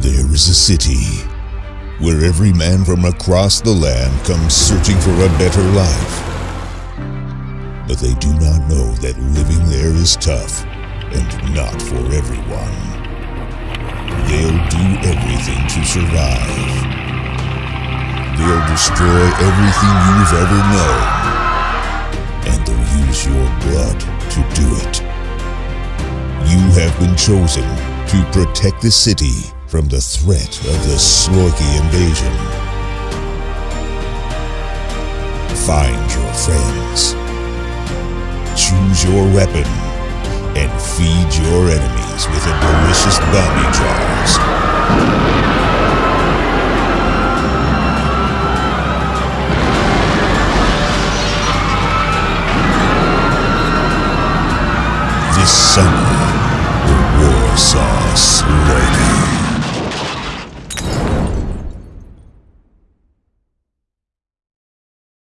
There is a city where every man from across the land comes searching for a better life. But they do not know that living there is tough and not for everyone. They'll do everything to survive. They'll destroy everything you've ever known. And they'll use your blood do it. You have been chosen to protect the city from the threat of the Slorky invasion. Find your friends. Choose your weapon and feed your enemies with a delicious bounty jars. Susana.